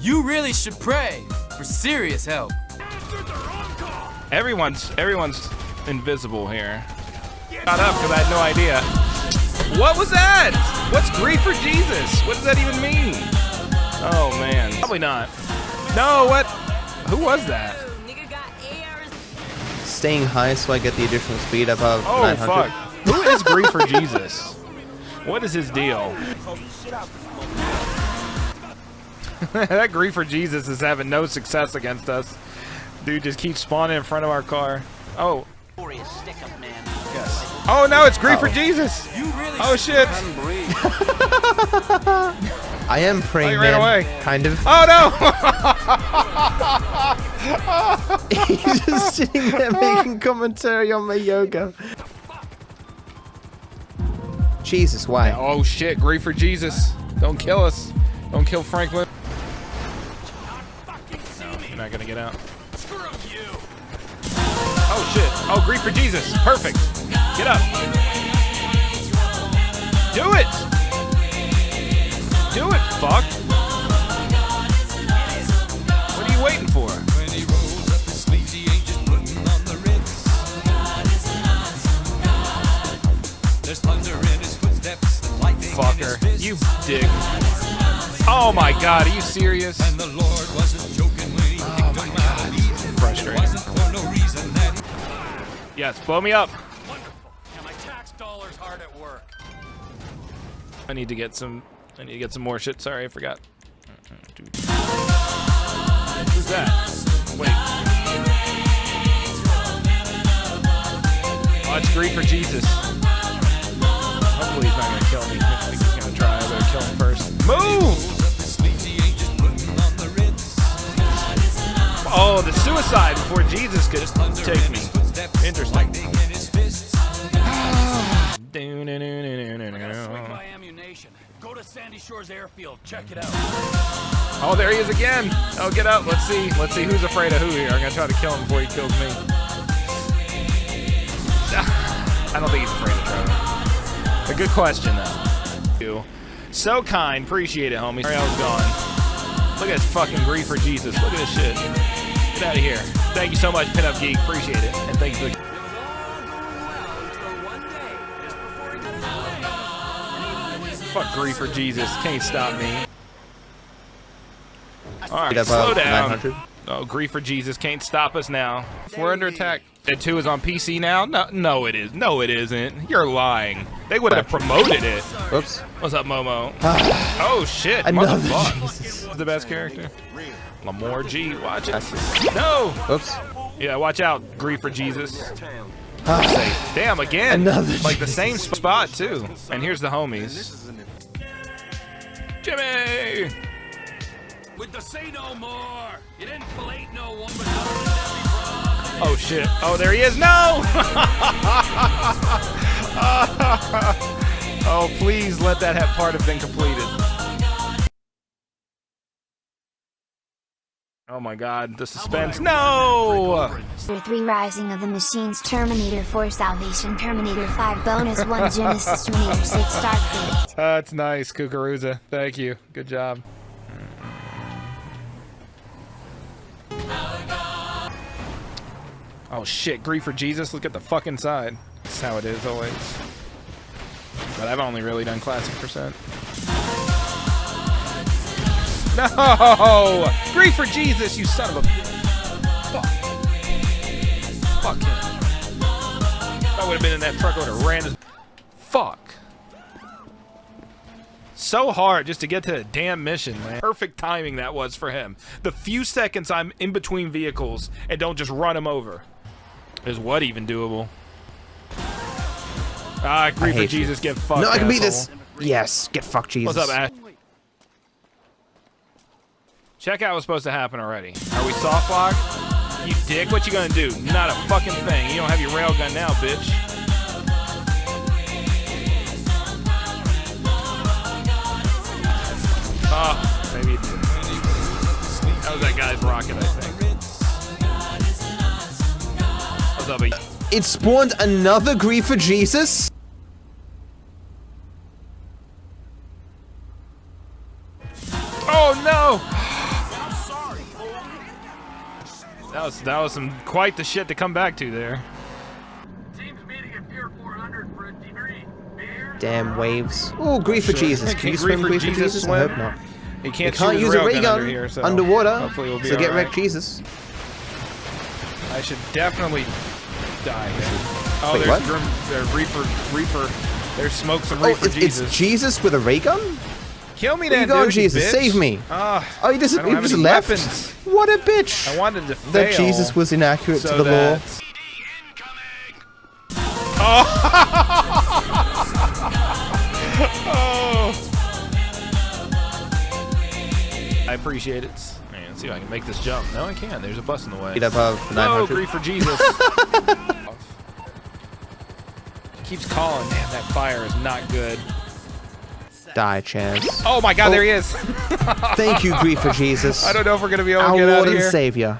You really should pray for serious help. Everyone's everyone's invisible here. Got up because I had no idea. What was that? What's griefer Jesus? What does that even mean? Oh man, probably not. No, what? Who was that? Staying high so I get the additional speed above Oh 900. fuck. Who is griefer Jesus? What is his deal? that griefer Jesus is having no success against us. Dude just keeps spawning in front of our car. Oh. Yes. Oh no, it's grief for oh. Jesus. You really Oh shit. I am praying, Oh, he ran man. away. Kind of. Oh no. He's just sitting there making commentary on my yoga. Jesus, why? oh shit, griefer Jesus. Don't kill us. Don't kill Franklin. You're not gonna get out. Oh shit. Oh, griefer Jesus. Perfect. Get up. Do it. Do it, fuck. What are you waiting for? Fucker. You dick. Oh my god, are you serious? My god. Frustrating. Yes, blow me up. my tax dollars hard at work. I need to get some. I need to get some more shit. Sorry, I forgot. Who's that? Wait. Oh, it's griefer Jesus. Hopefully The suicide before Jesus could take me. Interesting. Go to Sandy Shores Airfield. Check it out. Oh, there he is again. Oh, get up. Let's see. Let's see who's afraid of who here. I'm gonna try to kill him before he kills me. I don't think he's afraid of Trevor. A good question though. You. So kind. Appreciate it, homie. Sorry I was gone. Look at this fucking griefer Jesus. Look at this shit. Get out of here. Thank you so much, Pinup Geek. Appreciate it. And thank you for Fuck griefer Jesus. Can't stop me. Alright, slow uh, down. 900. Oh, griefer Jesus can't stop us now. We're under attack. Dead 2 is on PC now? No, no, it is. No, it isn't. You're lying. They would have promoted it. Whoops. What's up, Momo? oh, shit. Another Motherfucker. Jesus. the best character. Lamore G. Watch it. No. Whoops. Yeah, watch out. Griefer Jesus. Say, damn, again. Another like the same spot, too. And here's the homies. Jimmy! With the say no more. You didn't fillet no woman. Oh shit. Oh, there he is. No! oh, please let that have part have been completed. Oh my god, the suspense. No! Terminator 3 Rising of the Machines Terminator 4 Salvation Terminator 5 Bonus 1 Genesis Terminator 6 Starcraft That's nice, Kukuruza. Thank you. Good job. Oh shit, griefer Jesus. Look at the fucking side. That's how it is always. But I've only really done classic percent. No! Griefer Jesus, you son of a. Fuck. Fuck him. If I would have been in that truck, I would have ran his. Fuck. So hard just to get to the damn mission, man. Perfect timing that was for him. The few seconds I'm in between vehicles and don't just run him over. Is what even doable? Ah, grief for hate you. Jesus, get fucked. No, I can beat this. Yes, get fucked, Jesus. What's up, Ash? Checkout was supposed to happen already. Are we soft lock? You dick, what you gonna do? Not a fucking thing. You don't have your railgun now, bitch. Oh, maybe. That was that guy's rocket, I think. What's? It spawned another griefer Jesus? Oh no! That was that was some quite the shit to come back to there. Teams meeting at Pier 400 for a debrief. Beer? Damn waves. Oh, griefer Jesus. Can Can you Grief swim for griefer Jesus Jesus? I hope not. You You can't, can't use a ray gun under here, so underwater, Hopefully we'll be so get alright. wrecked Jesus. I should definitely die here. Oh, Wait, there's what? Grim, there's Reaper, Reaper. There's smoke some Oh, it's, Jesus. it's Jesus with a ray gun? Kill me Where then, you dude, Jesus? bitch. Save me. Ah, Oh, he just, he just left? weapons. What a bitch. I wanted to fail. that Jesus was inaccurate so to the law. that- Oh. I appreciate it. Man, let's see if I can make this jump. No, I can't. There's a bus in the way. Get above No, 900. griefer Jesus. Keeps calling. Man, that fire is not good. Die, Chance. Oh my God, Oh. there he is. Thank you, griefer Jesus. I don't know if we're gonna be able to Our get out of here. Lord of and here. Savior.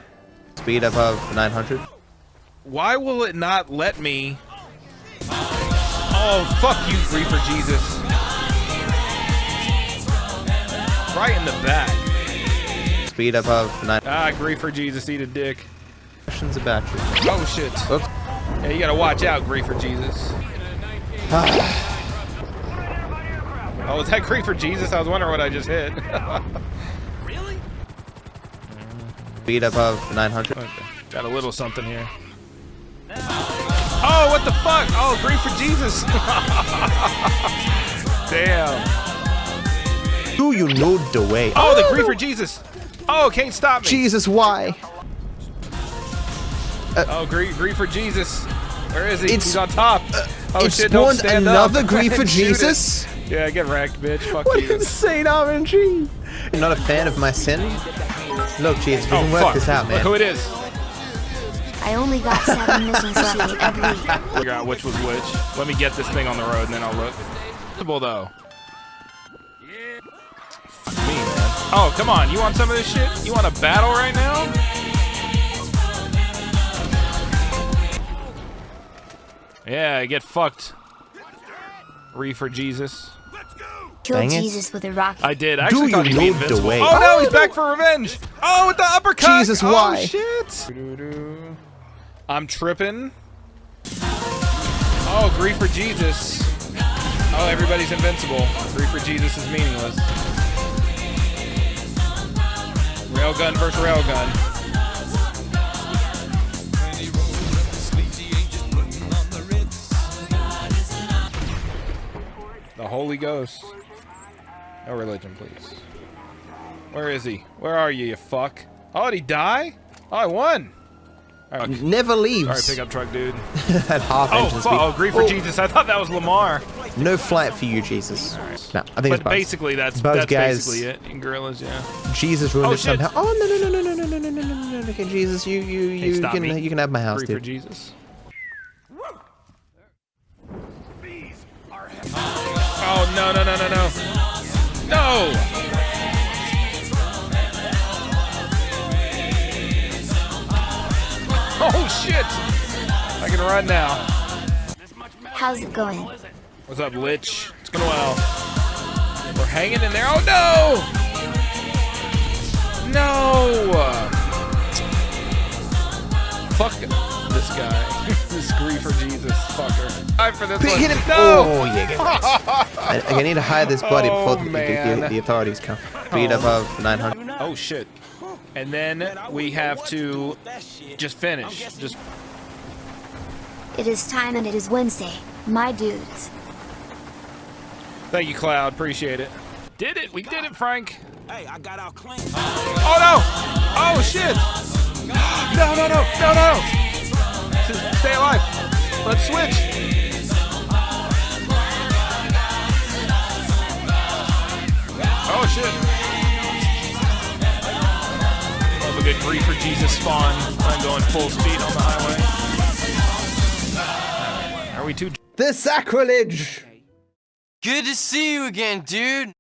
Speed above 900. Why will it not let me? Oh, fuck you, griefer Jesus. Right in the back. Speed above 900. Ah, griefer Jesus, eat a dick. questions about you. Oh shit. Oops. Yeah, you gotta watch out, griefer Jesus. Oh, was that griefer Jesus? I was wondering what I just hit. Really? Speed above 900. Okay, Got a little something here. Oh, what the fuck? Oh, griefer Jesus. Damn. Do you know the way? Oh, the griefer Jesus. Oh, can't stop me. Jesus, why? Oh, grief, griefer Jesus. Where is he? It's- He's on top. Uh, Oh it shit, don't spawned stand another up. grief for Shoot it. Jesus? Yeah, get wrecked, bitch. Fuck What you. insane RNG? You're not a fan of my sin? Look, Jesus, we Oh, can work fuck. this out, Look man. who it is. I only got seven missions left every week. Figure out which was which. Let me get this thing on the road and then I'll look. Possible though. Fuck me, man. Oh, come on. You want some of this shit? You want a battle right now? Yeah, get fucked. Reefer Jesus. Kill Dang it. Jesus with a rocket. I did. I actually you thought he'd be invincible. way? Oh no, he's back for revenge. Oh, with the uppercut. Jesus, oh, why? shit. I'm tripping. Oh, griefer Jesus. Oh, everybody's invincible. Griefer Jesus is meaningless. Railgun versus railgun. The Holy Ghost. No religion, please. Where is he? Where are you, you fuck? Oh, did he die? Oh, I won. All right, Never leaves Sorry, pickup truck dude. at half Oh, engine fuck. Oh, grief for Oh, Jesus. I thought that was Lamar. No flight for you, Jesus. No, I think it's But Buzz. basically, that's Buzz, that's guys. basically it. In gorillas, yeah. Jesus ruined Oh, it shit. somehow. Oh no no no no no no no no no no no! No Okay, Jesus, you you Hey, you stop can me. you can have my house, Grief for dude. Jesus. No no no no no no! Oh shit! I can run now. How's it going? What's up, Lich? It's going well. We're hanging in there. Oh no! No! Fuck this guy. this griefer Jesus fucker. Time for this Hit one. him! No! Oh yeah. I, I need to hide this body Oh, before the, the, man. the, the authorities come. Speed above 900. Oh shit. And then we have to just finish. Just It is time and it is Wednesday, my dudes. thank you, Cloud. Appreciate it. Did it? We did it, Frank. Hey, I got out clean. Oh no! Oh shit! No no no no no! S- Stay alive. Let's switch. Oh shit! Love a good griefer Jesus spawn. I'm going full speed on the highway. Are we too? The sacrilege! Good to see you again, dude.